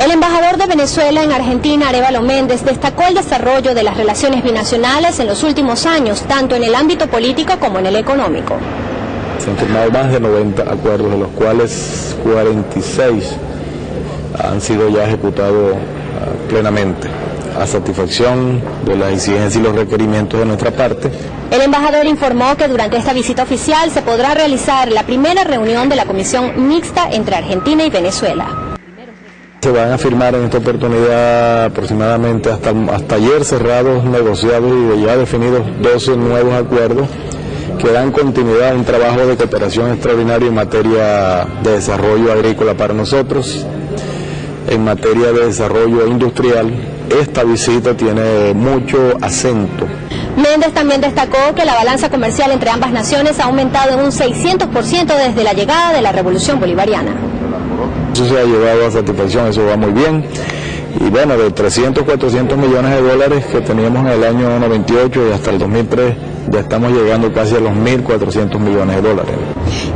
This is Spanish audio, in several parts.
El embajador de Venezuela en Argentina, Arevalo Méndez, destacó el desarrollo de las relaciones binacionales en los últimos años, tanto en el ámbito político como en el económico. Se han firmado más de 90 acuerdos, de los cuales 46 han sido ya ejecutados ah, plenamente a satisfacción de las exigencias y los requerimientos de nuestra parte. El embajador informó que durante esta visita oficial se podrá realizar la primera reunión de la Comisión Mixta entre Argentina y Venezuela. Se van a firmar en esta oportunidad aproximadamente hasta, hasta ayer cerrados, negociados y ya definidos 12 nuevos acuerdos que dan continuidad a un trabajo de cooperación extraordinario en materia de desarrollo agrícola para nosotros, en materia de desarrollo industrial. Esta visita tiene mucho acento. Méndez también destacó que la balanza comercial entre ambas naciones ha aumentado en un 600% desde la llegada de la Revolución Bolivariana. Eso se ha llevado a satisfacción, eso va muy bien. Y bueno, de 300, 400 millones de dólares que teníamos en el año 98 y hasta el 2003, ya estamos llegando casi a los 1.400 millones de dólares.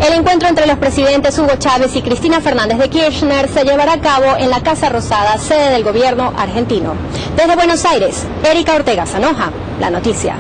El encuentro entre los presidentes Hugo Chávez y Cristina Fernández de Kirchner se llevará a cabo en la Casa Rosada, sede del gobierno argentino. Desde Buenos Aires, Erika Ortega Sanoja, La Noticia.